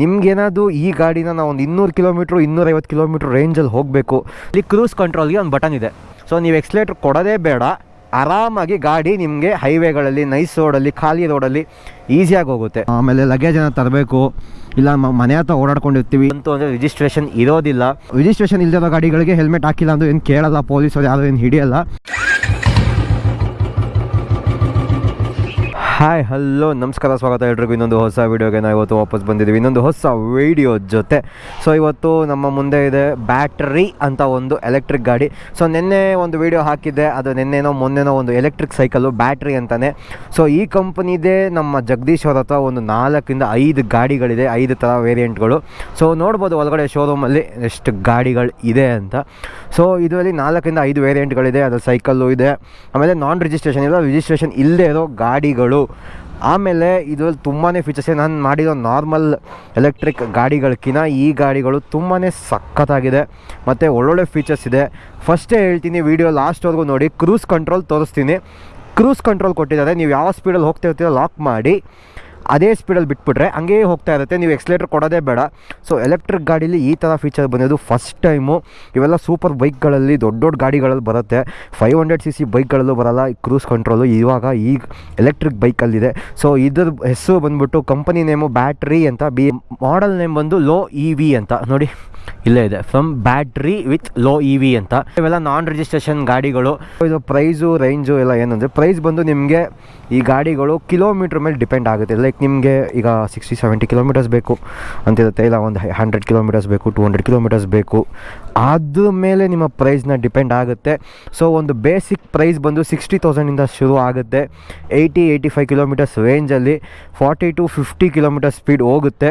ನಿಮ್ಗೇನಾದ್ರು ಈ ಗಾಡಿನ ನಾವು ಒಂದು ಇನ್ನೂರು ಕಿಲೋಮೀಟ್ರು ಇನ್ನೂರೈವತ್ತು ಕಿಲೋಮೀಟ್ರ್ ರೇಂಜಲ್ಲಿ ಹೋಗಬೇಕು. ಇಲ್ಲಿ ಕ್ರೂಸ್ ಕಂಟ್ರೋಲ್ಗೆ ಒಂದು ಬಟನ್ ಇದೆ. ಸೊ ನೀವು ಎಕ್ಸ್ಲೇಟ್ರ್ ಕೊಡೋದೇ ಬೇಡ. ಆರಾಮಾಗಿ ಗಾಡಿ ನಿಮಗೆ ಹೈವೇಗಳಲ್ಲಿ ನೈಸ್ ರೋಡಲ್ಲಿ ಖಾಲಿ ರೋಡಲ್ಲಿ ಈಸಿಯಾಗಿ ಹೋಗುತ್ತೆ. ಆಮೇಲೆ ಲಗೇಜನ್ನು ತರಬೇಕು. ಇಲ್ಲ ಮನೆ ಹತ್ರ ಓಡಾಡ್ಕೊಂಡಿರ್ತೀವಿ. ಅಂತೂ ಅಂದರೆ ರಿಜಿಸ್ಟ್ರೇಷನ್ ಇರೋದಿಲ್ಲ. ರಿಜಿಸ್ಟ್ರೇಷನ್ ಇಲ್ಲದಿರೋ ಗಾಡಿಗಳಿಗೆ ಹೆಲ್ಮೆಟ್ ಹಾಕಿಲ್ಲ ಅಂದ್ರೆ ಏನು ಕೇಳಲ್ಲ ಪೊಲೀಸರು ಯಾರು ಏನು ಹಿಡಿಯಲ್ಲ. ಹಾಯ್ ಹಲೋ ನಮಸ್ಕಾರ, ಸ್ವಾಗತ ಎಲ್ರಿಗೂ. ಇನ್ನೊಂದು ಹೊಸ ವೀಡಿಯೋಗೆ ನಾವು ಇವತ್ತು ವಾಪಸ್ ಬಂದಿದ್ದೀವಿ. ಇನ್ನೊಂದು ಹೊಸ ವೀಡಿಯೋ ಜೊತೆ. ಸೊ ಇವತ್ತು ನಮ್ಮ ಮುಂದೆ ಇದೆ ಬ್ಯಾಟ್ರಿ ಅಂತ ಒಂದು ಎಲೆಕ್ಟ್ರಿಕ್ ಗಾಡಿ. ಸೊ ನಿನ್ನೆ ಒಂದು ವೀಡಿಯೋ ಹಾಕಿದ್ದೆ. ಅದು ನಿನ್ನೆನೋ, ಮೊನ್ನೆನೋ ಒಂದು ಎಲೆಕ್ಟ್ರಿಕ್ ಸೈಕಲ್ಲು ಬ್ಯಾಟ್ರಿ ಅಂತಾನೆ. ಸೊ ಈ ಕಂಪ್ನಿದೇ ನಮ್ಮ ಜಗದೀಶ್ ಅವ್ರ ಹತ್ರ ಒಂದು ನಾಲ್ಕಿಂದ ಐದು ಗಾಡಿಗಳಿದೆ. ಐದು ಥರ ವೇರಿಯಂಟ್ಗಳು ಸೊ ನೋಡ್ಬೋದು ಒಳಗಡೆ ಶೋರೂಮಲ್ಲಿ ಎಷ್ಟು ಗಾಡಿಗಳು ಇದೆ ಅಂತ. ಸೊ ಇದರಲ್ಲಿ ನಾಲ್ಕಿಂದ ಐದು ವೇರಿಯಂಟ್ಗಳಿದೆ ಅದು ಸೈಕಲ್ಲು ಇದೆ. ಆಮೇಲೆ ನಾನ್ ರಿಜಿಸ್ಟ್ರೇಷನ್ ಇಲ್ಲ. ರಿಜಿಸ್ಟ್ರೇಷನ್ ಇಲ್ಲದೆ ಇರೋ ಗಾಡಿಗಳು. ಆಮೇಲೆ ಇದರಲ್ಲಿ ತುಂಬಾ ಫೀಚರ್ಸ್ ನಾನು ಮಾಡಿರೋ ನಾರ್ಮಲ್ ಎಲೆಕ್ಟ್ರಿಕ್ ಗಾಡಿಗಳಕ್ಕಿಂತ ಈ ಗಾಡಿಗಳು ತುಂಬಾ ಸಖತ್ತಾಗಿದೆ. ಮತ್ತು ಒಳ್ಳೊಳ್ಳೆ ಫೀಚರ್ಸ್ ಇದೆ. ಫಸ್ಟೇ ಹೇಳ್ತೀನಿ ವೀಡಿಯೋ ಲಾಸ್ಟ್ವರೆಗೂ ನೋಡಿ ಕ್ರೂಸ್ ಕಂಟ್ರೋಲ್ ತೋರಿಸ್ತೀನಿ. ಕ್ರೂಸ್ ಕಂಟ್ರೋಲ್ ಕೊಟ್ಟಿದ್ದಾರೆ. ನೀವು ಯಾವ ಸ್ಪೀಡಲ್ಲಿ ಹೋಗ್ತಾ ಇರ್ತೀರೋ ಲಾಕ್ ಮಾಡಿ. ಅದೇ ಸ್ಪೀಡಲ್ಲಿ ಬಿಟ್ಬಿಟ್ರೆ ಹಂಗೇ ಹೋಗ್ತಾ ಇರುತ್ತೆ. ನೀವು ಎಕ್ಸ್ಲೇಟರ್ ಕೊಡೋದೇ ಬೇಡ. ಸೊ ಎಲೆಕ್ಟ್ರಿಕ್ ಗಾಡೀಲಿ ಈ ಥರ ಫೀಚರ್ ಬಂದಿದ್ದು ಫಸ್ಟ್ ಟೈಮು ಇವೆಲ್ಲ ಸೂಪರ್ ಬೈಕ್ಗಳಲ್ಲಿ ದೊಡ್ಡ ದೊಡ್ಡ ಗಾಡಿಗಳಲ್ಲಿ ಬರುತ್ತೆ. ಫೈವ್ ಹಂಡ್ರೆಡ್ ಸಿ ಸಿ ಬೈಕ್ಗಳಲ್ಲೂ ಬರಲ್ಲ. ಈ ಕ್ರೂಸ್ ಕಂಟ್ರೋಲು ಇವಾಗ ಈಗ ಎಲೆಕ್ಟ್ರಿಕ್ ಬೈಕಲ್ಲಿದೆ ಸೊ ಇದ್ರ ಹೆಸರು ಬಂದ್ಬಿಟ್ಟು ಕಂಪನಿ ನೇಮು ಬ್ಯಾಟ್ರಿ ಅಂತ ಬಿ ಮಾಡಲ್ ನೇಮ್ ಬಂದು ಲೋ ಇ ವಿ ಅಂತ. ನೋಡಿ. ಇಲ್ಲೇ ಇದೆ. From battery with low E V ಅಂತ. ಇವೆಲ್ಲ ನಾನ್ ರಿಜಿಸ್ಟ್ರೇಷನ್ ಗಾಡಿಗಳು. ಇದು ಪ್ರೈಸು ರೇಂಜು ಎಲ್ಲ ಏನಂದರೆ ಪ್ರೈಸ್ ಬಂದು ನಿಮಗೆ ಈ ಗಾಡಿಗಳು ಕಿಲೋಮೀಟ್ರ್ ಮೇಲೆ ಡಿಪೆಂಡ್ ಆಗುತ್ತೆ. ಲೈಕ್ ನಿಮಗೆ ಈಗ ಸಿಕ್ಸ್ಟಿ ಸೆವೆಂಟಿ ಕಿಲೋಮೀಟರ್ಸ್ ಬೇಕು ಅಂತಿರುತ್ತೆ. ಇಲ್ಲ, ಒಂದು ಹಂಡ್ರೆಡ್ ಕಿಲೋಮೀಟರ್ಸ್ ಬೇಕು ಟು ಹಂಡ್ರೆಡ್ ಕಿಲೋಮೀಟರ್ಸ್ ಬೇಕು. ಅದ್ರ ಮೇಲೆ ನಿಮ್ಮ ಪ್ರೈಸ್ನ ಡಿಪೆಂಡ್ ಆಗುತ್ತೆ. ಸೊ ಒಂದು ಬೇಸಿಕ್ ಪ್ರೈಸ್ ಬಂದು ಸಿಕ್ಸ್ಟಿ ತೌಸಂಡಿಂದ ಶುರು ಆಗುತ್ತೆ. ಏಯ್ಟಿ ಏಯ್ಟಿ ಫೈವ್ ಕಿಲೋಮೀಟರ್ಸ್ ರೇಂಜಲ್ಲಿ forty to fifty kilometre speed ಹೋಗುತ್ತೆ.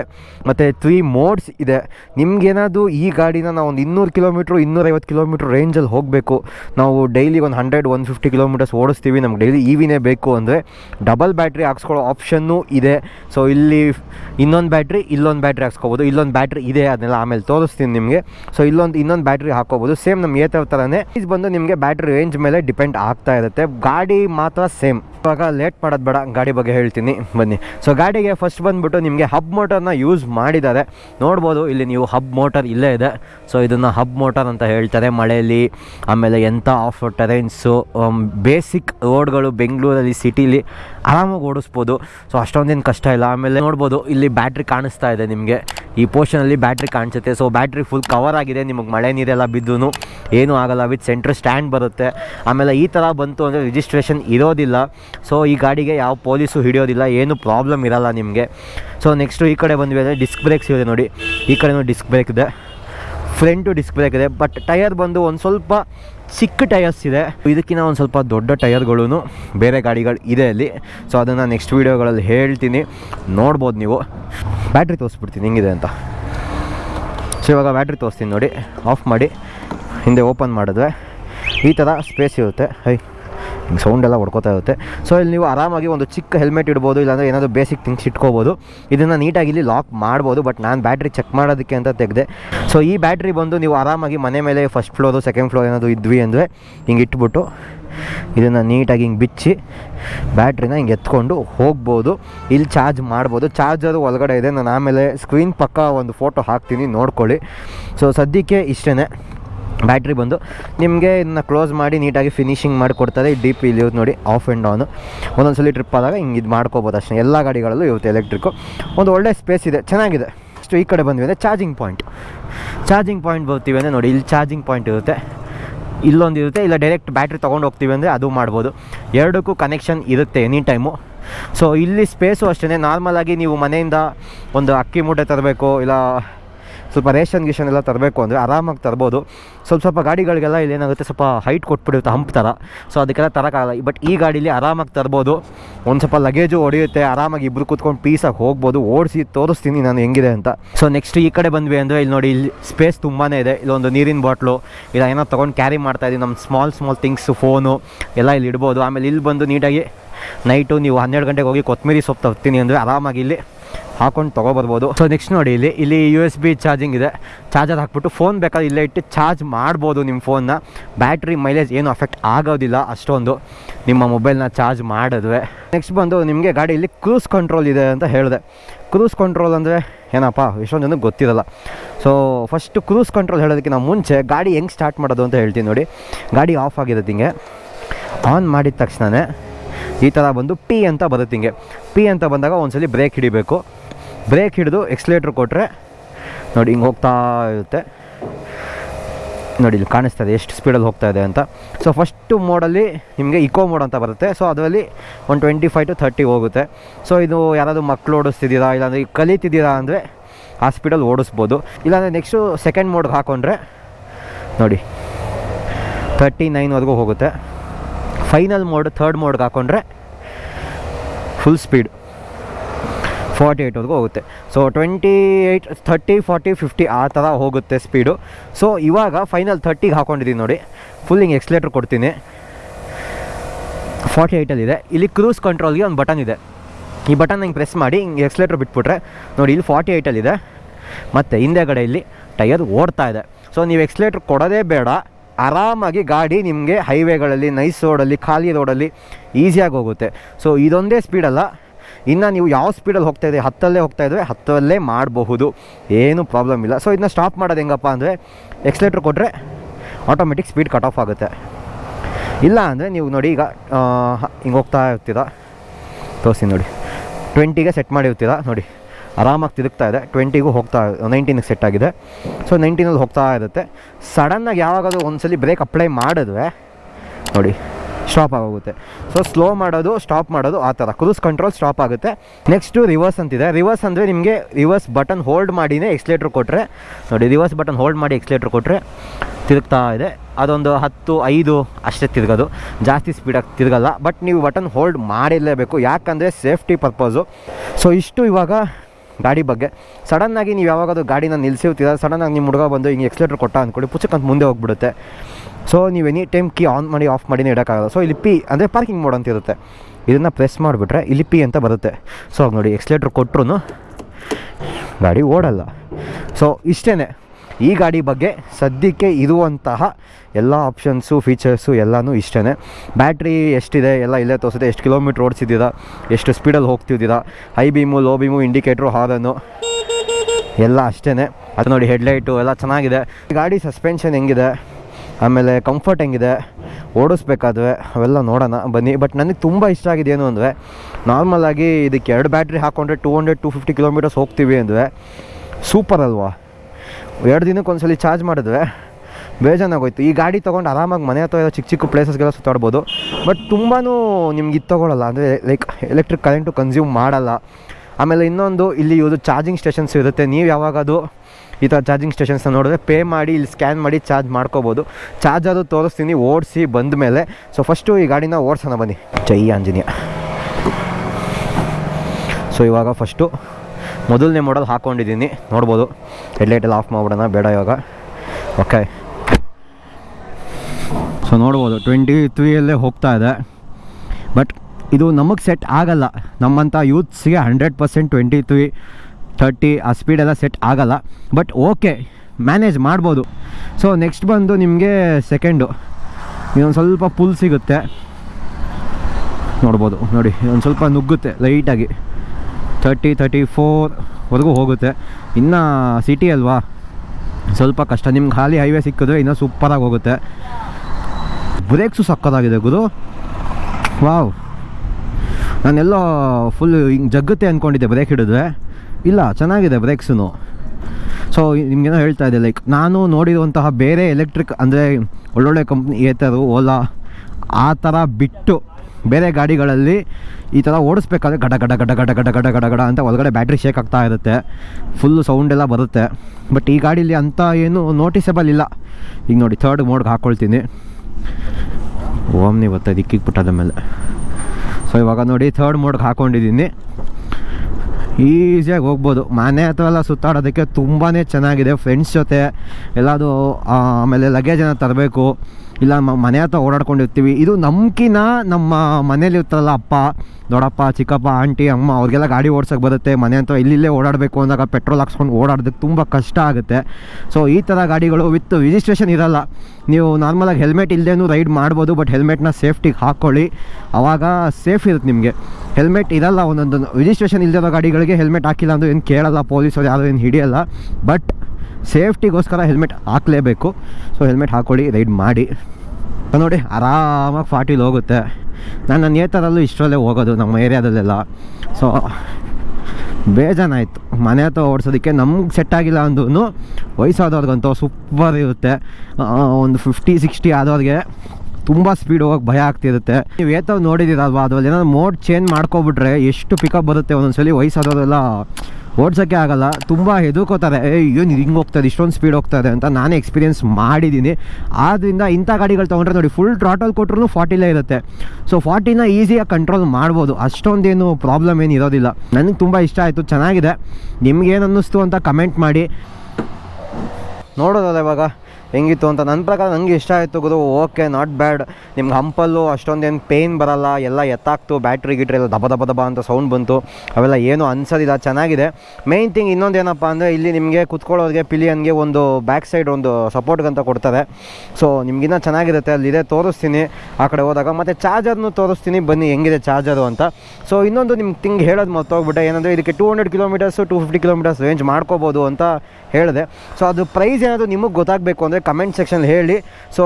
ಮತ್ತು ತ್ರೀ ಮೋಡ್ಸ್ ಇದೆ. ನಿಮ್ಗೇನಾದರೂ ಈ ಗಾಡಿನ ನಾವು ಒಂದು ಇನ್ನೂರು ಕಿಲೋಮೀಟ್ರು ಇನ್ನೂರೈವತ್ತು ಕಿಲೋಮೀಟ್ರ್ ರೇಂಜಲ್ಲಿ ಹೋಗಬೇಕು. ನಾವು ಡೈಲಿ ಒಂದು ಹಂಡ್ರೆಡ್ ಒನ್ ಫಿಫ್ಟಿ ಕಿಲೋಮೀಟರ್ಸ್ ಓಡಿಸ್ತೀವಿ. ನಮ್ಗೆ ಡೈಲಿ ಇವಿನೇ ವಿನೇ ಬೇಕು ಅಂದರೆ ಡಬಲ್ ಬ್ಯಾಟ್ರಿ ಹಾಕ್ಸ್ಕೊಳ್ಳೋ ಆಪ್ಷನ್ನು ಇದೆ. ಸೊ ಇಲ್ಲಿ ಇನ್ನೊಂದು ಬ್ಯಾಟ್ರಿ ಇಲ್ಲೊಂದು ಬ್ಯಾಟ್ರಿ ಹಾಕ್ಸ್ಕೊಬೋದು. ಇಲ್ಲೊಂದು ಬ್ಯಾಟ್ರಿ ಇದೆ, ಅದನ್ನೆಲ್ಲ ಆಮೇಲೆ ತೋರಿಸ್ತೀನಿ ನಿಮಗೆ. ಸೊ ಇಲ್ಲೊಂದು ಇನ್ನೊಂದು ಬ್ಯಾಟ್ರಿ ಹಾಕೋಬಹುದು ಸೇಮ್ ನಮ್ಮ ಏತರ ತರನೇ ಇದು ಬಂದು ನಿಮಗೆ ಬ್ಯಾಟ್ರಿ ರೇಂಜ್ ಮೇಲೆ ಡಿಪೆಂಡ್ ಆಗ್ತಾ ಇರುತ್ತೆ. ಗಾಡಿ ಮಾತ್ರ ಸೇಮ್. ಇವಾಗ ಲೇಟ್ ಮಾಡೋದು ಬೇಡ, ಗಾಡಿ ಬಗ್ಗೆ ಹೇಳ್ತೀನಿ. ಬನ್ನಿ. ಸೊ ಗಾಡಿಗೆ ಫಸ್ಟ್ ಬಂದುಬಿಟ್ಟು ನಿಮಗೆ ಹಬ್ ಮೋಟರ್ನ ಯೂಸ್ ಮಾಡಿದ್ದಾರೆ. ನೋಡ್ಬೋದು, ಇಲ್ಲಿ ನೀವು ಹಬ್ ಮೋಟರ್ ಇಲ್ಲೇ ಇದೆ. ಸೊ ಇದನ್ನು ಹಬ್ ಮೋಟರ್ ಅಂತ ಹೇಳ್ತಾರೆ ಮಳೆಯಲ್ಲಿ. ಆಮೇಲೆ ಎಂಥ ಆಫ್ ಟೆರೈನ್ಸು ಬೇಸಿಕ್ ರೋಡ್ಗಳು ಬೆಂಗಳೂರಲ್ಲಿ ಸಿಟಿಲಿ ಆರಾಮಾಗಿ ಓಡಿಸ್ಬೋದು. ಸೊ ಅಷ್ಟೊಂದೇನು ಕಷ್ಟ ಇಲ್ಲ. ಆಮೇಲೆ ನೋಡ್ಬೋದು, ಇಲ್ಲಿ ಬ್ಯಾಟ್ರಿ ಕಾಣಿಸ್ತಾ ಇದೆ ನಿಮಗೆ. ಈ ಪೋರ್ಷನಲ್ಲಿ ಬ್ಯಾಟ್ರಿ ಕಾಣಿಸುತ್ತೆ. ಸೊ ಬ್ಯಾಟ್ರಿ ಫುಲ್ ಕವರ್ ಆಗಿದೆ. ನಿಮಗೆ ಮಳೆ ನೀರೆಲ್ಲ ಬಿದ್ದೂ ಏನೂ ಆಗಲ್ಲ. ವಿತ್ ಸೆಂಟ್ರ್ ಸ್ಟ್ಯಾಂಡ್ ಬರುತ್ತೆ. ಆಮೇಲೆ ಈ ಥರ ಬಂತು ಅಂದರೆ ರಿಜಿಸ್ಟ್ರೇಷನ್ ಇರೋದಿಲ್ಲ. ಸೊ ಈ ಗಾಡಿಗೆ ಯಾವ ಪೊಲೀಸು ಹಿಡಿಯೋದಿಲ್ಲ, ಏನು ಪ್ರಾಬ್ಲಮ್ ಇರಲ್ಲ ನಿಮಗೆ. ಸೊ ನೆಕ್ಸ್ಟು ಈ ಕಡೆ ಬಂದ್ವಿ ಅಂದರೆ ಡಿಸ್ಕ್ ಬ್ರೇಕ್ಸ್ ಇದೆ ನೋಡಿ. ಈ ಕಡೆನೂ ಡಿಸ್ಕ್ ಬ್ರೇಕ್ ಇದೆ. ಫ್ರಂಟು ಡಿಸ್ಕ್ ಬ್ರೇಕ್ ಇದೆ. ಬಟ್ ಟಯರ್ ಬಂದು ಒಂದು ಸ್ವಲ್ಪ ಚಿಕ್ಕ ಟಯರ್ಸ್ ಇದೆ. ಇದಕ್ಕಿಂತ ಒಂದು ಸ್ವಲ್ಪ ದೊಡ್ಡ ಟಯರ್ಗಳೂ ಬೇರೆ ಗಾಡಿಗಳು ಇದೆ ಅಲ್ಲಿ. ಸೊ ಅದನ್ನು ನೆಕ್ಸ್ಟ್ ವೀಡಿಯೋಗಳಲ್ಲಿ ಹೇಳ್ತೀನಿ. ನೋಡ್ಬೋದು ನೀವು. ಬ್ಯಾಟ್ರಿ ತೋರಿಸ್ಬಿಡ್ತೀನಿ. ಹಿಂಗಿದೆ ಅಂತ. ಸೊ ಇವಾಗ ಬ್ಯಾಟ್ರಿ ತೋರಿಸ್ತೀನಿ ನೋಡಿ. ಆಫ್ ಮಾಡಿ. ಹಿಂದೆ ಓಪನ್ ಮಾಡಿದ್ರೆ ಈ ಥರ ಸ್ಪೇಸ್ ಇರುತ್ತೆ. ಹೈ ಹಿಂಗೆ ಸೌಂಡ್ ಎಲ್ಲ ಹೊಡ್ಕೋತಾ ಇರುತ್ತೆ. ಸೊ ಇಲ್ಲಿ ನೀವು ಆರಾಮಾಗಿ ಒಂದು ಚಿಕ್ಕ ಹೆಲ್ಮೆಟ್ ಇಡ್ಬೋದು, ಇಲ್ಲಾಂದರೆ ಏನಾದರೂ ಬೇಸಿಕ್ ಥಿಂಗ್ಸ್ ಇಟ್ಕೋಬೋದು. ಇದನ್ನು ನೀಟಾಗಿ ಇಲ್ಲಿ ಲಾಕ್ ಮಾಡ್ಬೋದು ಬಟ್ ನಾನು ಬ್ಯಾಟ್ರಿ ಚೆಕ್ ಮಾಡೋದಕ್ಕೆ ಅಂತ ತೆಗೆದೆ. ಸೊ ಈ ಬ್ಯಾಟ್ರಿ ಬಂದು ನೀವು ಆರಾಮಾಗಿ ಮನೆ ಮೇಲೆ ಫಸ್ಟ್ ಫ್ಲೋರು ಸೆಕೆಂಡ್ ಫ್ಲೋರ್ ಏನಾದರೂ ಇದ್ವಿ ಅಂದರೆ ಹಿಂಗೆ ಇಟ್ಬಿಟ್ಟು ಇದನ್ನು ನೀಟಾಗಿ ಹಿಂಗೆ ಬಿಚ್ಚಿ ಬ್ಯಾಟ್ರಿನ ಹಿಂಗೆ ಎತ್ಕೊಂಡು ಹೋಗ್ಬೋದು. ಇಲ್ಲಿ ಚಾರ್ಜ್ ಮಾಡ್ಬೋದು. ಚಾರ್ಜರು ಒಳಗಡೆ ಇದೆ. ನಾನು ಆಮೇಲೆ ಸ್ಕ್ರೀನ್ ಪಕ್ಕ ಒಂದು ಫೋಟೋ ಹಾಕ್ತೀನಿ, ನೋಡ್ಕೊಳ್ಳಿ. ಸೊ ಸದ್ಯಕ್ಕೆ ಇಷ್ಟೇ ಬ್ಯಾಟ್ರಿ ಬಂದು ನಿಮಗೆ ಇದನ್ನ ಕ್ಲೋಸ್ ಮಾಡಿ ನೀಟಾಗಿ ಫಿನಿಶಿಂಗ್ ಮಾಡಿ ಕೊಡ್ತಾರೆ ಡಿ ಪಿ ಇಲ್ಲಿ ನೋಡಿ, ಆಫ್ ಆ್ಯಂಡ್ ಆನು. ಒಂದೊಂದ್ಸಲಿ ಟ್ರಿಪ್ ಆದಾಗ ಹಿಂಗೆ ಇದು ಮಾಡ್ಕೋಬೋದು ಅಷ್ಟೇ. ಎಲ್ಲ ಗಾಡಿಗಳಲ್ಲೂ ಇರುತ್ತೆ ಎಲೆಕ್ಟ್ರಿಕ್ಕು ಒಂದು ಒಳ್ಳೆ ಸ್ಪೇಸ್ ಇದೆ, ಚೆನ್ನಾಗಿದೆ. ಅಷ್ಟು ಈ ಕಡೆ ಬಂದ್ವಿ ಅಂದರೆ ಚಾರ್ಜಿಂಗ್ ಪಾಯಿಂಟ್. ಚಾರ್ಜಿಂಗ್ ಪಾಯಿಂಟ್ ಬರ್ತೀವಿ ಅಂದರೆ ನೋಡಿ, ಇಲ್ಲಿ ಚಾರ್ಜಿಂಗ್ ಪಾಯಿಂಟ್ ಇರುತ್ತೆ. ಇಲ್ಲೊಂದು ಇರುತ್ತೆ, ಇಲ್ಲ ಡೈರೆಕ್ಟ್ ಬ್ಯಾಟ್ರಿ ತೊಗೊಂಡು ಹೋಗ್ತೀವಿ ಅಂದರೆ ಅದು ಮಾಡ್ಬೋದು. ಎರಡಕ್ಕೂ ಕನೆಕ್ಷನ್ ಇರುತ್ತೆ ಎನಿ ಟೈಮು ಸೊ ಇಲ್ಲಿ ಸ್ಪೇಸು ಅಷ್ಟೇ ನಾರ್ಮಲಾಗಿ ನೀವು ಮನೆಯಿಂದ ಒಂದು ಅಕ್ಕಿ ಮೂಟೆ ತರಬೇಕು, ಇಲ್ಲ ಸ್ವಲ್ಪ ರೇಷನ್ ಗೀಷನ್ ಎಲ್ಲ ತರಬೇಕು ಅಂದರೆ ಆರಾಮಾಗಿ ತರ್ಬೋದು. ಸ್ವಲ್ಪ ಸ್ವಲ್ಪ ಗಾಡಿಗಳಿಗೆಲ್ಲ ಇಲ್ಲಿ ಏನಾಗುತ್ತೆ, ಸ್ವಲ್ಪ ಹೈಟ್ ಕೊಟ್ಬಿಡುತ್ತೆ ಹಂಪ್ ಥರ. ಸೊ ಅದಕ್ಕೆಲ್ಲ ತರೋಕ್ಕಾಗಲ್ಲ. ಬಟ್ ಈ ಗಾಡೀಲಿ ಆರಾಮಾಗಿ ತರ್ಬೋದು. ಒಂದು ಸ್ವಲ್ಪ ಲಗೇಜು ಹೊಡೆಯುತ್ತೆ, ಆರಾಮಾಗಿ ಇಬ್ಬರು ಕೂತ್ಕೊಂಡು ಪೀಸಾಗಿ ಹೋಗ್ಬೋದು. ಓಡಿಸಿ ತೋರಿಸ್ತೀನಿ ನಾನು ಹೆಂಗಿದೆ ಅಂತ. ಸೊ ನೆಕ್ಸ್ಟ್ ಈ ಕಡೆ ಬಂದ್ವಿ ಅಂದರೆ ಇಲ್ಲಿ ನೋಡಿ, ಇಲ್ಲಿ ಸ್ಪೇಸ್ ತುಂಬಾ ಇದೆ. ಇಲ್ಲೊಂದು ನೀರಿನ ಬಾಟ್ಲು ಇಲ್ಲ ಏನೋ ತೊಗೊಂಡು ಕ್ಯಾರಿ ಮಾಡ್ತಾ ಇದ್ದೀವಿ ನಮ್ಮ ಸ್ಮಾಲ್ ಸ್ಮಾಲ್ ಥಿಂಗ್ಸು ಫೋನು ಎಲ್ಲ ಇಲ್ಲಿ ಇಡ್ಬೋದು. ಆಮೇಲೆ ಇಲ್ಲಿ ಬಂದು ನೀಟಾಗಿ ನೈಟು ನೀವು ಹನ್ನೆರಡು ಗಂಟೆಗೆ ಹೋಗಿ ಕೊತ್ತಂಬರಿ ಸೊಪ್ಪು ತರ್ತೀನಿ ಅಂದರೆ ಆರಾಮಾಗಿ ಇಲ್ಲಿ ಹಾಕೊಂಡು ತೊಗೊಬರ್ಬೋದು. ಸೊ ನೆಕ್ಸ್ಟ್ ನೋಡಿ ಇಲ್ಲಿ ಇಲ್ಲಿ ಯು ಎಸ್ ಬಿ ಚಾರ್ಜಿಂಗ್ ಇದೆ. ಚಾರ್ಜರ್ ಹಾಕ್ಬಿಟ್ಟು ಫೋನ್ ಬೇಕಾದ್ರೆ ಇಲ್ಲೇ ಇಟ್ಟು ಚಾರ್ಜ್ ಮಾಡ್ಬೋದು ನಿಮ್ಮ ಫೋನ್ನ ಬ್ಯಾಟ್ರಿ ಮೈಲೇಜ್ ಏನು ಅಫೆಕ್ಟ್ ಆಗೋದಿಲ್ಲ ಅಷ್ಟೊಂದು. ನಿಮ್ಮ ಮೊಬೈಲ್ನ ಚಾರ್ಜ್ ಮಾಡಿದ್ರೆ ನೆಕ್ಸ್ಟ್ ಬಂದು ನಿಮಗೆ ಗಾಡಿಯಲ್ಲಿ ಕ್ರೂಸ್ ಕಂಟ್ರೋಲ್ ಇದೆ ಅಂತ ಹೇಳಿದೆ. ಕ್ರೂಸ್ ಕಂಟ್ರೋಲ್ ಅಂದರೆ ಏನಪ್ಪ ಎಷ್ಟೊಂದು ಜನಕ್ಕೆ ಗೊತ್ತಿರಲ್ಲ. ಸೊ ಫಸ್ಟು ಕ್ರೂಸ್ ಕಂಟ್ರೋಲ್ ಹೇಳೋದಕ್ಕಿಂತ ಮುಂಚೆ ಗಾಡಿ ಹೆಂಗೆ ಸ್ಟಾರ್ಟ್ ಮಾಡೋದು ಅಂತ ಹೇಳ್ತೀನಿ ನೋಡಿ. ಗಾಡಿ ಆಫ್ ಆಗಿರೋದು ಹಿಂಗೆ. ಆನ್ ಮಾಡಿದ ತಕ್ಷಣವೇ ಈ ಥರ ಬಂದು ಪಿ ಅಂತ ಬರುತ್ತೆ ಹಿಂಗೆ. ಪಿ ಅಂತ ಬಂದಾಗ ಒಂದ್ಸಲಿ ಬ್ರೇಕ್ ಹಿಡಿಬೇಕು. ಬ್ರೇಕ್ ಹಿಡಿದು ಎಕ್ಸ್ಲೇಟ್ರ್ ಕೊಟ್ಟರೆ ನೋಡಿ ಹಿಂಗೆ ಹೋಗ್ತಾ ಇರುತ್ತೆ. ನೋಡಿ ಇಲ್ಲಿ ಇದೆ ಎಷ್ಟು ಸ್ಪೀಡಲ್ಲಿ ಹೋಗ್ತಾ ಇದೆ ಅಂತ. ಸೊ ಫಸ್ಟು ಮೋಡಲ್ಲಿ ನಿಮಗೆ ಇಕೋ ಮೋಡ್ ಅಂತ ಬರುತ್ತೆ. ಸೊ ಅದರಲ್ಲಿ ಒಂದು ಟ್ವೆಂಟಿ ಫೈವ್ ಟು ಥರ್ಟಿ ಹೋಗುತ್ತೆ. ಸೊ ಇದು ಯಾರಾದರೂ ಮಕ್ಕಳು ಓಡಿಸ್ತಿದ್ದೀರಾ, ಇಲ್ಲಾಂದರೆ ಕಲಿತಿದ್ದೀರಾ ಅಂದರೆ ಆ ಸ್ಪೀಡಲ್ಲಿ ಓಡಿಸ್ಬೋದು. ಇಲ್ಲಾಂದರೆ ನೆಕ್ಸ್ಟು ಸೆಕೆಂಡ್ ಮೋಡ್ಗೆ ಹಾಕ್ಕೊಂಡ್ರೆ ನೋಡಿ ತರ್ಟಿ ನೈನ್ವರೆಗೂ ಹೋಗುತ್ತೆ. ಫೈನಲ್ ಮೋಡ್ ಥರ್ಡ್ ಮೋಡ್ಗೆ ಹಾಕ್ಕೊಂಡ್ರೆ ಫುಲ್ ಸ್ಪೀಡ್ ಫಾರ್ಟಿ ಏಯ್ಟ್ವರೆಗೂ ಹೋಗುತ್ತೆ. So twenty eight thirty forty fifty ಆ ಥರ ಹೋಗುತ್ತೆ ಸ್ಪೀಡು ಸೊ ಇವಾಗ ಫೈನಲ್ ಥರ್ಟಿಗೆ ಹಾಕೊಂಡಿದ್ದೀನಿ ನೋಡಿ. ಫುಲ್ ಹಿಂಗೆ ಎಕ್ಸ್ಲೇಟ್ರ್ ಕೊಡ್ತೀನಿ. ಫಾರ್ಟಿ ಏಯ್ಟಲ್ಲಿದೆ ಇಲ್ಲಿ ಕ್ರೂಸ್ ಕಂಟ್ರೋಲ್ಗೆ ಒಂದು ಬಟನ್ ಇದೆ. ಈ ಬಟನ್ ಹಿಂಗೆ ಪ್ರೆಸ್ ಮಾಡಿ ಹಿಂಗೆ ಎಕ್ಸ್ಲೇಟ್ರ್ ಬಿಟ್ಬಿಟ್ರೆ, ನೋಡಿ ಇಲ್ಲಿ ಫಾರ್ಟಿ ಏಯ್ಟಲ್ಲಿದೆ ಮತ್ತು ಹಿಂದೆಗಡೆ ಇಲ್ಲಿ ಟೈರ್ ಓಡ್ತಾ ಇದೆ. ಸೊ ನೀವು ಎಕ್ಸ್ಲೇಟ್ರ್ ಕೊಡೋದೇ ಬೇಡ. ಆರಾಮಾಗಿ ಗಾಡಿ ನಿಮಗೆ ಹೈವೇಗಳಲ್ಲಿ ನೈಸ್ ರೋಡಲ್ಲಿ ಖಾಲಿ ರೋಡಲ್ಲಿ ಈಸಿಯಾಗಿ ಹೋಗುತ್ತೆ. ಸೊ ಇದೊಂದೇ ಸ್ಪೀಡಲ್ಲ ಇನ್ನು ನೀವು ಯಾವ ಸ್ಪೀಡಲ್ಲಿ ಹೋಗ್ತಾ ಇದ್ದೀವಿ ಹತ್ತಲ್ಲೇ ಹೋಗ್ತಾ ಇದ್ದರೆ ಹತ್ತಲ್ಲೇ ಮಾಡಬಹುದು. ಏನು ಪ್ರಾಬ್ಲಮ್ ಇಲ್ಲ. ಸೊ ಇದನ್ನ ಸ್ಟಾಪ್ ಮಾಡೋದು ಹೆಂಗಪ್ಪ ಅಂದರೆ ಎಕ್ಸ್ಲೇಟ್ರ್ ಕೊಟ್ಟರೆ ಆಟೋಮೆಟಿಕ್ ಸ್ಪೀಡ್ ಕಟ್ ಆಫ್ ಆಗುತ್ತೆ. ಇಲ್ಲ ಅಂದರೆ ನೀವು ನೋಡಿ ಈಗ ಹಿಂಗೆ ಹೋಗ್ತಾ ಇರ್ತೀರ? ತೋರಿಸಿ ನೋಡಿ. ಟ್ವೆಂಟಿಗೆ ಸೆಟ್ ಮಾಡಿರ್ತೀರ ನೋಡಿ. ಆರಾಮಾಗಿ ತಿರುಗ್ತಾ ಇದೆ. ಟ್ವೆಂಟಿಗೂ ಹೋಗ್ತಾ, ನೈನ್ಟೀನಿಗೆ ಸೆಟ್ ಆಗಿದೆ. ಸೊ ನೈನ್ಟೀನಲ್ಲಿ ಹೋಗ್ತಾ ಇರುತ್ತೆ. ಸಡನ್ನಾಗಿ ಯಾವಾಗಾದ್ರೂ ಒಂದ್ಸಲಿ ಬ್ರೇಕ್ ಅಪ್ಲೈ ಮಾಡಿದ್ರೆ, ನೋಡಿ ಸ್ಟಾಪ್ ಆಗೋಗುತ್ತೆ. ಸೊ ಸ್ಲೋ ಮಾಡೋದು ಸ್ಟಾಪ್ ಮಾಡೋದು, ಆ ಥರ. ಕ್ರೂಸ್ ಕಂಟ್ರೋಲ್ ಸ್ಟಾಪ್ ಆಗುತ್ತೆ. ನೆಕ್ಸ್ಟು ರಿವರ್ಸ್ ಅಂತಿದೆ. ರಿವರ್ಸ್ ಅಂದರೆ ನಿಮಗೆ ರಿವರ್ಸ್ ಬಟನ್ ಹೋಲ್ಡ್ ಮಾಡಿನೇ ಎಕ್ಸ್ಲೇಟ್ರ್ ಕೊಟ್ಟರೆ ನೋಡಿ ರಿವರ್ಸ್ ಬಟನ್ ಹೋಲ್ಡ್ ಮಾಡಿ ಎಕ್ಸ್ಲೇಟ್ರ್ ಕೊಟ್ಟರೆ ತಿರುಗ್ತಾ ಇದೆ. ಅದೊಂದು ಹತ್ತು, ಐದು ಅಷ್ಟೇ ತಿರುಗೋದು. ಜಾಸ್ತಿ ಸ್ಪೀಡಾಗಿ ತಿರುಗಲ್ಲ. ಬಟ್ ನೀವು ಬಟನ್ ಹೋಲ್ಡ್ ಮಾಡಿರಲೇಬೇಕು. ಯಾಕಂದರೆ ಸೇಫ್ಟಿ ಪರ್ಪಸು ಸೊ ಇಷ್ಟು ಇವಾಗ ಗಾಡಿ ಬಗ್ಗೆ. ಸಡನ್ನಾಗಿ ನೀವು ಯಾವಾಗಾದ್ರೂ ಗಾಡಿನ ನಿಲ್ಲಿಸಿರ್ತೀರ ಸಡನ್ನಾಗಿ ನಿಮ್ಮ ಹುಡುಗ ಬಂದು ಹಿಂಗೆ ಎಕ್ಸ್ಲೇಟ್ರ್ ಕೊಟ್ಟ ಅಂದ್ಕೊಳ್ಳಿ ಪುಚ್ಚಕ್ಕಂತ ಮುಂದೆ ಹೋಗ್ಬಿಡುತ್ತೆ. ಸೊ ನೀವು ಎನಿ ಟೈಮ್ ಕೀ ಆನ್ ಮಾಡಿ ಆಫ್ ಮಾಡಿನೇ ಇಡೋಕ್ಕಾಗಲ್ಲ. ಸೊ ಇಲ್ಲಿ ಪಿ ಅಂದರೆ ಪಾರ್ಕಿಂಗ್ ಮೋಡ್ ಅಂತ ಇರುತ್ತೆ. ಇದನ್ನು ಪ್ರೆಸ್ ಮಾಡಿಬಿಟ್ರೆ ಇಲ್ಲಿ ಪಿ ಅಂತ ಬರುತ್ತೆ. ಸೊ ನೋಡಿ ಎಕ್ಸ್ಲೇಟ್ರ್ ಕೊಟ್ಟರು ಗಾಡಿ ಓಡಲ್ಲ. ಸೊ ಇಷ್ಟೇ ಈ ಗಾಡಿ ಬಗ್ಗೆ ಸದ್ಯಕ್ಕೆ ಇರುವಂತಹ ಎಲ್ಲ ಆಪ್ಷನ್ಸು ಫೀಚರ್ಸು ಎಲ್ಲನೂ ಇಷ್ಟೇ ಬ್ಯಾಟ್ರಿ ಎಷ್ಟಿದೆ, ಎಲ್ಲ ಇಲ್ಲೇ ತೋರಿಸುತ್ತೆ. ಎಷ್ಟು ಕಿಲೋಮೀಟ್ರ್ ಓಡಿಸಿದ್ದೀರಾ, ಎಷ್ಟು ಸ್ಪೀಡಲ್ಲಿ ಹೋಗ್ತಿದ್ದೀರಾ high beam low beam indicator horn ಎಲ್ಲ ಅಷ್ಟೇ ಅದು ನೋಡಿ ಹೆಡ್ಲೈಟು ಎಲ್ಲ ಚೆನ್ನಾಗಿದೆ. ಗಾಡಿ ಸಸ್ಪೆನ್ಷನ್ ಹೆಂಗಿದೆ, ಆಮೇಲೆ ಕಂಫರ್ಟ್ ಹೆಂಗಿದೆ, ಓಡಿಸ್ಬೇಕಾದ್ರೆ ಅವೆಲ್ಲ ನೋಡೋಣ, ಬನ್ನಿ. ಬಟ್ ನನಗೆ ತುಂಬ ಇಷ್ಟ ಆಗಿದೆ ಏನು ಅಂದರೆ ನಾರ್ಮಲಾಗಿ ಇದಕ್ಕೆ ಎರಡು ಬ್ಯಾಟ್ರಿ ಹಾಕ್ಕೊಂಡ್ರೆ two hundred two fifty kilometres ಹೋಗ್ತೀವಿ ಅಂದರೆ ಸೂಪರ್ ಅಲ್ವಾ? ಎರಡು ದಿನಕ್ಕೆ ಒಂದ್ಸಲಿ ಚಾರ್ಜ್ ಮಾಡಿದ್ರೆ ಬೇಜಾನಾಗೋಯ್ತು. ಈ ಗಾಡಿ ತೊಗೊಂಡು ಆರಾಮಾಗಿ ಮನೆ ಅಥವಾ ಚಿಕ್ಕ ಚಿಕ್ಕ ಪ್ಲೇಸಸ್ಗೆಲ್ಲ ಸುತ್ತಾಡ್ಬೋದು. ಬಟ್ ತುಂಬಾ ನಿಮ್ಗೆ ಇದು ತೊಗೊಳಲ್ಲ. ಅಂದರೆ ಲೈಕ್ ಎಲೆಕ್ಟ್ರಿಕ್ ಕರೆಂಟು ಕನ್ಸ್ಯೂಮ್ ಮಾಡಲ್ಲ. ಆಮೇಲೆ ಇನ್ನೊಂದು, ಇಲ್ಲಿ ಇವರು ಚಾರ್ಜಿಂಗ್ ಸ್ಟೇಷನ್ಸ್ ಇರುತ್ತೆ. ನೀವು ಯಾವಾಗದು ಈ ಥರ ಚಾರ್ಜಿಂಗ್ ಸ್ಟೇಷನ್ಸ್ನ ನೋಡಿದ್ರೆ ಪೇ ಮಾಡಿ, ಇಲ್ಲಿ ಸ್ಕ್ಯಾನ್ ಮಾಡಿ, ಚಾರ್ಜ್ ಮಾಡ್ಕೋಬೋದು. ಚಾರ್ಜರು ತೋರಿಸ್ತೀನಿ, ಓಡಿಸಿ ಬಂದ ಮೇಲೆ ಸೊ ಫಸ್ಟು ಈ ಗಾಡಿನ ಓಡಿಸೋಣ ಬನ್ನಿ. ಜೈ ಆಂಜನೇಯ. ಸೊ ಇವಾಗ ಫಸ್ಟು ಮೊದಲನೇ ಮಾಡಲ್ ಹಾಕ್ಕೊಂಡಿದ್ದೀನಿ ನೋಡ್ಬೋದು. ಹೆಡ್ಲೈಟೆಲ್ಲ ಆಫ್ ಮಾಡ್ಬಿಡೋಣ. ಬೇಡ ಇವಾಗ. ಓಕೆ ಸೊ ನೋಡ್ಬೋದು. ಟ್ವೆಂಟಿ ತ್ರೀಯಲ್ಲೇ ಹೋಗ್ತಾ ಇದೆ. ಬಟ್ ಇದು ನಮಗೆ ಸೆಟ್ ಆಗಲ್ಲ. ನಮ್ಮಂಥ ಯೂತ್ಸ್ಗೆ hundred percent twenty three thirty ಆ ಸ್ಪೀಡೆಲ್ಲ ಸೆಟ್ ಆಗಲ್ಲ. ಬಟ್ ಓಕೆ ಮ್ಯಾನೇಜ್ ಮಾಡ್ಬೋದು. ಸೊ ನೆಕ್ಸ್ಟ್ ಬಂದು ನಿಮಗೆ ಸೆಕೆಂಡು ಇನ್ನೊಂದು ಸ್ವಲ್ಪ ಪುಲ್ ಸಿಗುತ್ತೆ. ನೋಡ್ಬೋದು. ನೋಡಿ ಒಂದು ಸ್ವಲ್ಪ ನುಗ್ಗುತ್ತೆ ಲೈಟಾಗಿ ತರ್ಟಿ ತರ್ಟಿ ಫೋರ್ವರೆಗೂ ಹೋಗುತ್ತೆ. ಇನ್ನು ಸಿಟಿ ಅಲ್ವಾ? ಸ್ವಲ್ಪ ಕಷ್ಟ. ನಿಮ್ಗೆ ಖಾಲಿ ಹೈವೇ ಸಿಕ್ಕಿದ್ರೆ ಇನ್ನೂ ಸೂಪರಾಗಿ ಹೋಗುತ್ತೆ. ಬ್ರೇಕ್ಸು ಸಕ್ಕತ್ತಾಗಿದೆ ಗುರು. ವಾವ್ ನಾನೆಲ್ಲೋ ಫುಲ್ ಹಿಂಗೆ ಜಗ್ಗುತ್ತೆ ಅಂದ್ಕೊಂಡಿದ್ದೆ ಬ್ರೇಕ್ ಹಿಡಿದ್ರೆ. ಇಲ್ಲ, ಚೆನ್ನಾಗಿದೆ ಬ್ರೇಕ್ಸು ಸೊ ನಿಮಗೇನೋ ಹೇಳ್ತಾ ಇದೆ ಲೈಕ್ ನಾನು ನೋಡಿರುವಂತಹ ಬೇರೆ ಎಲೆಕ್ಟ್ರಿಕ್ ಅಂದರೆ ಒಳ್ಳೊಳ್ಳೆ ಕಂಪ್ನಿ ಏತರು ಓಲಾ ಆ ಥರ ಬಿಟ್ಟು ಬೇರೆ ಗಾಡಿಗಳಲ್ಲಿ ಈ ಥರ ಓಡಿಸ್ಬೇಕಾದ್ರೆ ಗಡ ಗಡ ಗಡ ಗಡ ಗಡ ಗಡ ಗಡ ಗಡ ಅಂತ ಒಳಗಡೆ ಬ್ಯಾಟ್ರಿ ಶೇಕ್ ಆಗ್ತಾ ಇರುತ್ತೆ. ಫುಲ್ ಸೌಂಡ್ ಎಲ್ಲ ಬರುತ್ತೆ. ಬಟ್ ಈ ಗಾಡೀಲಿ ಅಂಥ ಏನು ನೋಟಿಸಬಲ್ ಇಲ್ಲ. ಈಗ ನೋಡಿ ಥರ್ಡ್ ಮೋಡ್ಗೆ ಹಾಕ್ಕೊಳ್ತೀನಿ ಓಮ್ನಿ ಬರ್ತಾ ದಿಕ್ಕಿಗೆ ಬಿಟ್ಟದ ಮೇಲೆ. ಸೊ ಇವಾಗ ನೋಡಿ ಥರ್ಡ್ ಮೋಡ್ಗೆ ಹಾಕ್ಕೊಂಡಿದ್ದೀನಿ ಈಸಿಯಾಗಿ ಹೋಗ್ಬೋದು. ಮನೆ ಹತ್ರ ಎಲ್ಲ ಸುತ್ತಾಡೋದಕ್ಕೆ ತುಂಬಾ ಚೆನ್ನಾಗಿದೆ. ಫ್ರೆಂಡ್ಸ್ ಜೊತೆ ಎಲ್ಲಾದರೂ ಆಮೇಲೆ ಲಗೇಜನ್ನು ತರಬೇಕು. ಇಲ್ಲ ಮನೆ ಹತ್ರ ಓಡಾಡ್ಕೊಂಡಿರ್ತೀವಿ. ಇದು ನಮ್ಕಿನ ನಮ್ಮ ಮನೇಲಿ ಇರ್ತಾರಲ್ಲ ಅಪ್ಪ, ದೊಡ್ಡಪ್ಪ, ಚಿಕ್ಕಪ್ಪ, ಆಂಟಿ, ಅಮ್ಮ, ಅವ್ರಿಗೆಲ್ಲ ಗಾಡಿ ಓಡ್ಸೋಕೆ ಬರುತ್ತೆ. ಮನೆ ಅಂತ ಇಲ್ಲಿಲ್ಲೇ ಓಡಾಡಬೇಕು ಅಂದಾಗ ಪೆಟ್ರೋಲ್ ಹಾಕ್ಸ್ಕೊಂಡು ಓಡಾಡೋದಕ್ಕೆ ತುಂಬ ಕಷ್ಟ ಆಗುತ್ತೆ. ಸೊ ಈ ಥರ ಗಾಡಿಗಳು ವಿತ್ ರಿಜಿಸ್ಟ್ರೇಷನ್ ಇರಲ್ಲ. ನೀವು ನಾರ್ಮಲಾಗಿ ಹೆಲ್ಮೆಟ್ ಇಲ್ಲದೇನು ರೈಡ್ ಮಾಡ್ಬೋದು ಬಟ್ ಹೆಲ್ಮೆಟ್ನ ಸೇಫ್ಟಿಗೆ ಹಾಕ್ಕೊಳ್ಳಿ ಆವಾಗ ಸೇಫ್ ಇರುತ್ತೆ ನಿಮಗೆ. ಹೆಲ್ಮೆಟ್ ಇರಲ್ಲ ಒಂದೊಂದು. ರಿಜಿಸ್ಟ್ರೇಷನ್ ಇಲ್ಲದಿರೋ ಗಾಡಿಗಳಿಗೆ ಹೆಲ್ಮೆಟ್ ಹಾಕಿಲ್ಲ ಅಂದ್ರೆ ಏನು ಕೇಳಲ್ಲ ಪೊಲೀಸರು ಯಾರು ಏನು ಹಿಡಿಯಲ್ಲ. ಬಟ್ ಸೇಫ್ಟಿಗೋಸ್ಕರ ಹೆಲ್ಮೆಟ್ ಹಾಕಲೇಬೇಕು. ಸೊ ಹೆಲ್ಮೆಟ್ ಹಾಕ್ಕೊಳ್ಳಿ ರೈಡ್ ಮಾಡಿ. ನೋಡಿ, ಆರಾಮಾಗಿ ಫಾರ್ಟಿಲಿ ಹೋಗುತ್ತೆ. ನಾನು ನನ್ನ ನೇತರಲ್ಲೂ ಇಷ್ಟರಲ್ಲೇ ಹೋಗೋದು, ನಮ್ಮ ಏರಿಯಾದಲ್ಲೆಲ್ಲ. ಸೊ ಬೇಜಾನಾಯಿತು ಮನೆ ಹತ್ರ ಓಡಿಸೋದಕ್ಕೆ ನಮ್ಗೆ ಸೆಟ್ ಆಗಿಲ್ಲ ಅಂದ್ರೂ ವಯಸ್ಸಾದವ್ರಿಗಂತೂ ಸೂಪರ್ ಇರುತ್ತೆ. ಒಂದು ಫಿಫ್ಟಿ ಸಿಕ್ಸ್ಟಿ ಆದವ್ರಿಗೆ ತುಂಬ ಸ್ಪೀಡ್ ಹೋಗೋಕೆ ಭಯ ಆಗ್ತಿರುತ್ತೆ. ನೀವು ಏತವ್ ನೋಡಿದ್ದೀರಲ್ವಾ ಅದರಲ್ಲಿ ಏನಾದ್ರು ಮೋಡ್ ಚೇಂಜ್ ಮಾಡ್ಕೊಬಿಟ್ರೆ ಎಷ್ಟು ಪಿಕಪ್ ಬರುತ್ತೆ ಒಂದೊಂದ್ಸಲಿ ವಯಸ್ಸಾದವರೆಲ್ಲ ಓಡ್ಸೋಕ್ಕೆ ಆಗಲ್ಲ, ತುಂಬ ಹೆದರ್ಕೋತಾರೆ. ಏ ಏನು ಹಿಂಗೆ ಹೋಗ್ತದೆ ಇಷ್ಟೊಂದು ಸ್ಪೀಡ್ ಹೋಗ್ತದೆ ಅಂತ ನಾನು ಎಕ್ಸ್ಪೀರಿಯೆನ್ಸ್ ಮಾಡಿದ್ದೀನಿ. ಆದ್ದರಿಂದ ಇಂಥ ಗಾಡಿಗಳು ತೊಗೊಂಡ್ರೆ ನೋಡಿ ಫುಲ್ ಟ್ರಾಟಲ್ ಕೊಟ್ಟರು ಫಾರ್ಟಿಲೇ ಇರುತ್ತೆ. ಸೊ ಫಾರ್ಟಿನ ಈಸಿಯಾಗಿ ಕಂಟ್ರೋಲ್ ಮಾಡ್ಬೋದು. ಅಷ್ಟೊಂದೇನು ಪ್ರಾಬ್ಲಮ್ ಏನು ಇರೋದಿಲ್ಲ. ನನಗೆ ತುಂಬ ಇಷ್ಟ ಆಯಿತು, ಚೆನ್ನಾಗಿದೆ. ನಿಮ್ಗೇನು ಅನ್ನಿಸ್ತು ಅಂತ ಕಮೆಂಟ್ ಮಾಡಿ. ನೋಡೋದಲ್ಲ ಇವಾಗ. ಹೆಂಗಿತ್ತು ಅಂತ ನನ್ನ ಪ್ರಕಾರ ನನಗೆ ಇಷ್ಟ ಆಯಿತು ಗುರು. ಓಕೆ ನಾಟ್ ಬ್ಯಾಡ್ ನಿಮ್ಗೆ ಹಂಪಲ್ಲು ಅಷ್ಟೊಂದೇನು ಪೇಯ್ನ್ ಬರಲ್ಲ, ಎಲ್ಲ ಎತ್ತಾಕ್ತು ಬ್ಯಾಟ್ರಿ ಗಿಟ್ರಿ ಎಲ್ಲ ದಬ ದಬ ದಬ ಅಂತ ಸೌಂಡ್ ಬಂತು. ಅವೆಲ್ಲ ಏನು ಅನ್ಸೋದಿಲ್ಲ, ಚೆನ್ನಾಗಿದೆ. ಮೇಯ್ನ್ ಥಿಂಗ್ ಇನ್ನೊಂದು ಏನಪ್ಪ ಅಂದರೆ ಇಲ್ಲಿ ನಿಮಗೆ ಕುತ್ಕೊಳ್ಳೋರಿಗೆ ಪಿಲಿಯನ್ಗೆ ಒಂದು ಬ್ಯಾಕ್ ಸೈಡ್ ಒಂದು ಸಪೋರ್ಟ್ಗಂತ ಕೊಡ್ತಾರೆ. ಸೊ ನಿಮಗಿನ್ನ ಚೆನ್ನಾಗಿರುತ್ತೆ, ಅಲ್ಲಿದೆ, ತೋರಿಸ್ತೀನಿ. ಆ ಕಡೆ ಹೋದಾಗ ಮತ್ತು ಚಾರ್ಜರ್ನು ತೋರಿಸ್ತೀನಿ, ಬನ್ನಿ, ಹೆಂಗಿದೆ ಚಾರ್ಜರು ಅಂತ. ಸೊ ಇನ್ನೊಂದು ನಿಮ್ಗೆ ತಿಂಗ್ ಹೇಳೋದು ಮರ್ತೋಗ್ಬಿಟ್ಟೆ, ಏನಂದರೆ ಇದಕ್ಕೆ two hundred kilometres two fifty kilometres range ಮಾಡ್ಕೋಬೋದು ಅಂತ ಹೇಳಿದೆ. ಸೊ ಅದು ಪ್ರೈಸ್ ಏನಾದರೂ ನಿಮಗೆ ಗೊತ್ತಾಗಬೇಕು ಅಂದರೆ ಕಮೆಂಟ್ ಸೆಕ್ಷನ್ ಹೇಳಿ. ಸೊ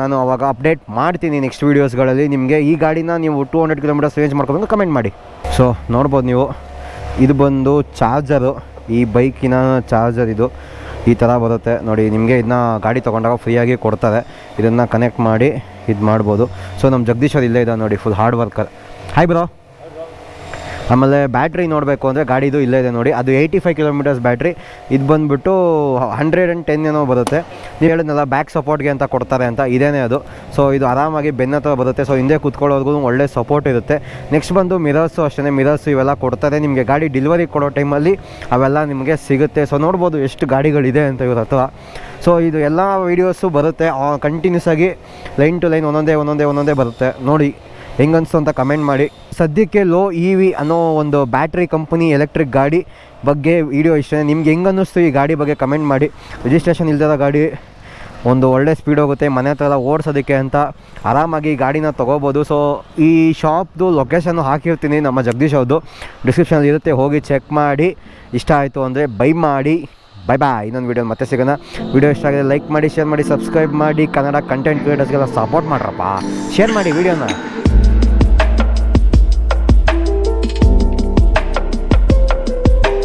ನಾನು ಅವಾಗ ಅಪ್ಡೇಟ್ ಮಾಡ್ತೀನಿ ನೆಕ್ಸ್ಟ್ ವೀಡಿಯೋಸ್ಗಳಲ್ಲಿ ನಿಮಗೆ ಈ ಗಾಡಿನ ನೀವು ಟೂ ಹಂಡ್ರೆಡ್ ಕಿಲೋಮೀಟರ್ಸ್ ರೇಂಜ್ ಮಾಡ್ಕೊಂಡು ಕಮೆಂಟ್ ಮಾಡಿ. ಸೊ ನೋಡ್ಬೋದು ನೀವು. ಇದು ಬಂದು ಚಾರ್ಜರು ಈ ಬೈಕಿನ ಚಾರ್ಜರ್ ಇದು. ಈ ಥರ ಬರುತ್ತೆ. ನೋಡಿ, ನಿಮಗೆ ಇದನ್ನ ಗಾಡಿ ತೊಗೊಂಡಾಗ ಫ್ರೀಯಾಗಿ ಕೊಡ್ತಾರೆ. ಇದನ್ನು ಕನೆಕ್ಟ್ ಮಾಡಿ, ಇದು ಮಾಡ್ಬೋದು. ಸೊ ನಮ್ಮ ಜಗದೀಶ್ ಅವ್ರು ಇಲ್ಲೇ ಇದ್ದಾವೆ ನೋಡಿ full hard worker hi bro ಆಮೇಲೆ ಬ್ಯಾಟ್ರಿ ನೋಡಬೇಕು ಅಂದರೆ ಗಾಡಿದು ಇಲ್ಲೇ ಇದೆ ನೋಡಿ. ಅದು ಏಯ್ಟಿ ಫೈವ್ ಕಿಲೋಮೀಟರ್ಸ್ ಬ್ಯಾಟ್ರಿ. ಇದು ಬಂದುಬಿಟ್ಟು ಹಂಡ್ರೆಡ್ ಆ್ಯಂಡ್ ಟೆನ್ ಏನೋ ಬರುತ್ತೆ. ನೀವು ಹೇಳಿದ್ನಲ್ಲ ಬ್ಯಾಕ್ ಸಪೋರ್ಟ್ಗೆ ಅಂತ ಕೊಡ್ತಾರೆ ಅಂತ. ಇದೇನೇ ಅದು. ಸೊ ಇದು ಆರಾಮಾಗಿ ಬೆನ್ನ ಹತ್ರ ಬರುತ್ತೆ. ಸೊ ಹಿಂದೆ ಕೂತ್ಕೊಳ್ಳೋದ್ಗೂ ಒಳ್ಳೆ ಸಪೋರ್ಟ್ ಇರುತ್ತೆ. ನೆಕ್ಸ್ಟ್ ಬಂದು ಮಿರರ್ಸು ಅಷ್ಟೇ ಮಿರರ್ಸು ಇವೆಲ್ಲ ಕೊಡ್ತಾರೆ. ನಿಮಗೆ ಗಾಡಿ ಡೆಲಿವರಿ ಕೊಡೋ ಟೈಮಲ್ಲಿ ಅವೆಲ್ಲ ನಿಮಗೆ ಸಿಗುತ್ತೆ. ಸೊ ನೋಡ್ಬೋದು ಎಷ್ಟು ಗಾಡಿಗಳಿದೆ ಅಂತ ಇವ್ರ ಹತ್ರ. ಸೊ ಇದು ಎಲ್ಲ ವೀಡಿಯೋಸು ಬರುತ್ತೆ. ಕಂಟಿನ್ಯೂಸ್ ಆಗಿ ಲೈನ್ ಟು ಲೈನ್ ಒಂದೊಂದೇ ಒಂದೊಂದೇ ಒಂದೊಂದೇ ಬರುತ್ತೆ. ನೋಡಿ. ಹೆಂಗನ್ಸ್ತು ಅಂತ ಕಮೆಂಟ್ ಮಾಡಿ. ಸದ್ಯಕ್ಕೆ ಲೋ ಇ ವಿ ಅನ್ನೋ ಒಂದು ಬ್ಯಾಟ್ರಿ ಕಂಪನಿ ಎಲೆಕ್ಟ್ರಿಕ್ ಗಾಡಿ ಬಗ್ಗೆ ವಿಡಿಯೋ ಇಷ್ಟ. ನಿಮ್ಗೆ ಹೆಂಗೆ ಅನ್ನಿಸ್ತು ಈ ಗಾಡಿ ಬಗ್ಗೆ ಕಮೆಂಟ್ ಮಾಡಿ. ರಿಜಿಸ್ಟ್ರೇಷನ್ ಇಲ್ದಿರೋ ಗಾಡಿ ಒಂದು ಒಳ್ಳೆ ಸ್ಪೀಡ್ ಹೋಗುತ್ತೆ, ಮನೆ ಹತ್ರ ಎಲ್ಲ ಓಡಿಸೋದಕ್ಕೆ ಅಂತ ಆರಾಮಾಗಿ ಗಾಡಿನ ತೊಗೋಬೋದು. ಸೊ ಈ ಶಾಪ್ದು ಲೊಕೇಶನ್ನು ಹಾಕಿರ್ತೀನಿ ನಮ್ಮ ಜಗದೀಶ್ ಅವ್ರದ್ದು ಡಿಸ್ಕ್ರಿಪ್ಷನಲ್ಲಿ ಇರುತ್ತೆ, ಹೋಗಿ ಚೆಕ್ ಮಾಡಿ. ಇಷ್ಟ ಆಯಿತು ಅಂದರೆ ಬೈ ಮಾಡಿ. ಬೈ ಬಾಯ್ ಇನ್ನೊಂದು ವೀಡಿಯೋ ಮತ್ತೆ ಸಿಗೋಣ. ವೀಡಿಯೋ ಇಷ್ಟ ಆಗಿದೆ ಲೈಕ್ ಮಾಡಿ ಶೇರ್ ಮಾಡಿ ಸಬ್ಸ್ಕ್ರೈಬ್ ಮಾಡಿ. ಕನ್ನಡ ಕಂಟೆಂಟ್ ಕ್ರಿಯೇಟರ್ಸ್ಗೆಲ್ಲ ಸಪೋರ್ಟ್ ಮಾಡ್ರಪ್ಪ. ಶೇರ್ ಮಾಡಿ ವೀಡಿಯೋನ